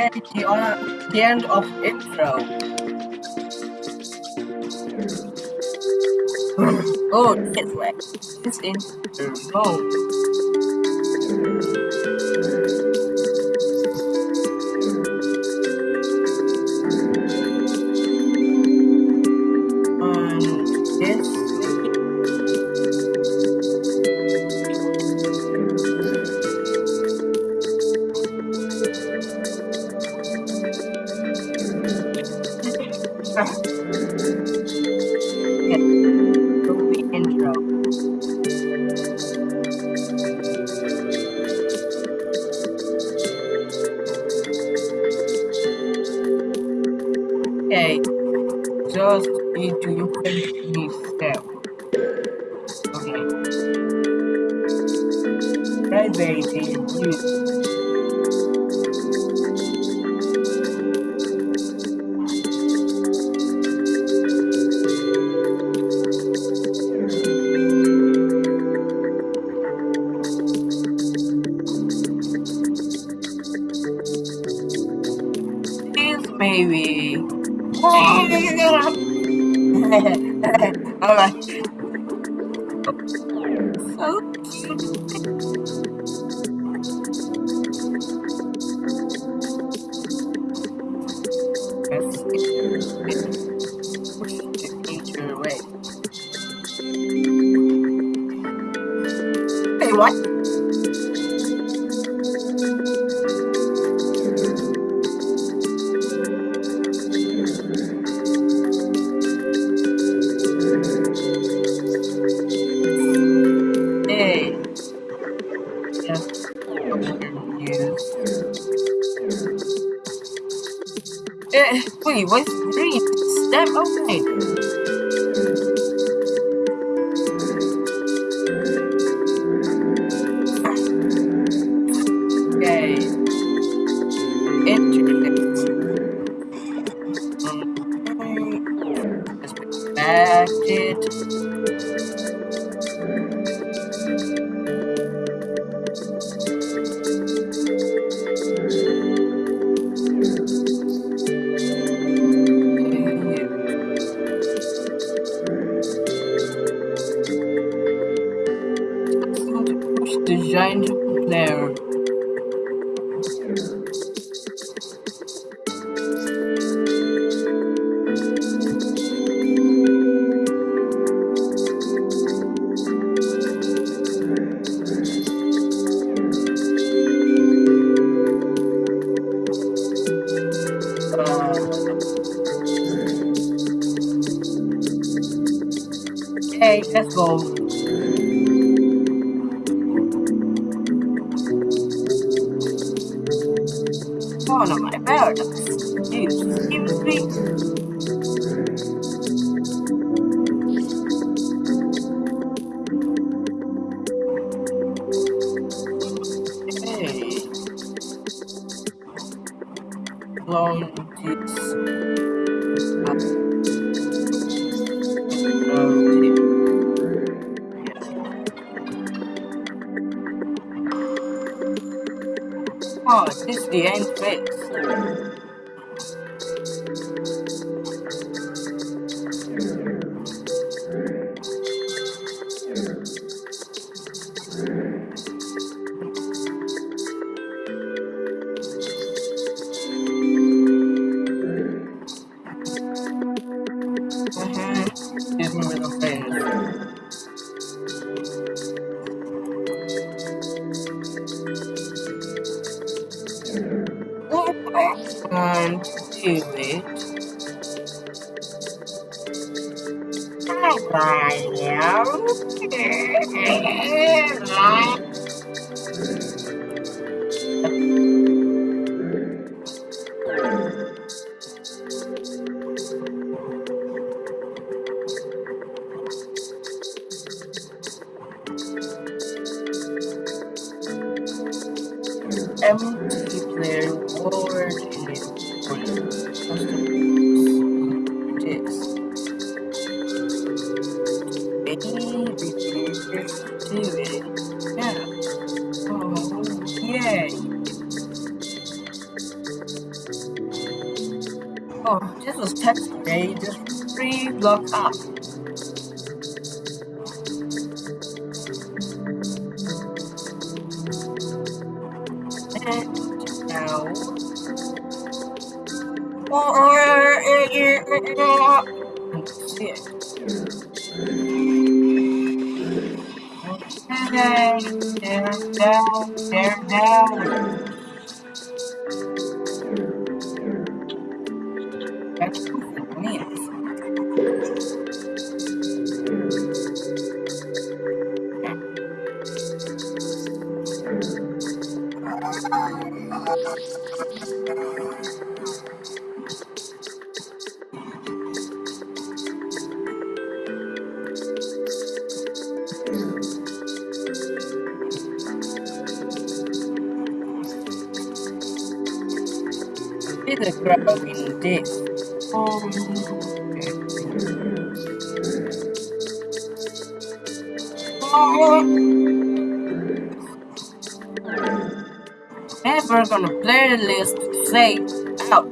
And the, uh, the end of intro. oh, this way. This intro. Oh. Just need to finish this step. Okay. Private use. This maybe. Teacher away. Hey, what? Wait, what's green? Step okay. Okay. Giant player. Okay, let's go. No, my paradox. The end phase. And do it. Empty this was text today, just three blocks up. And they're down, they're down. Did a grab in this. Um, oh. Never gonna play the list say out.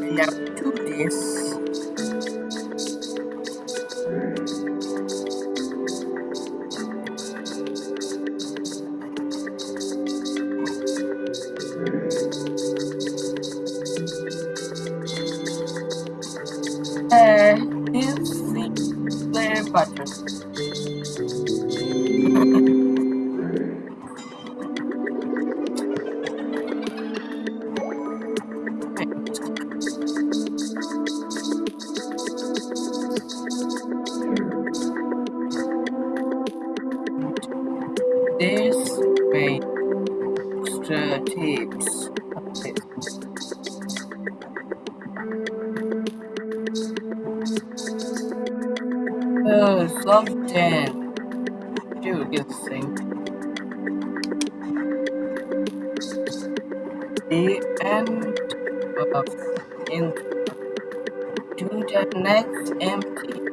Now do this. This may extra tips. Oh, something. Dude, get this thing. The end of ink to the next empty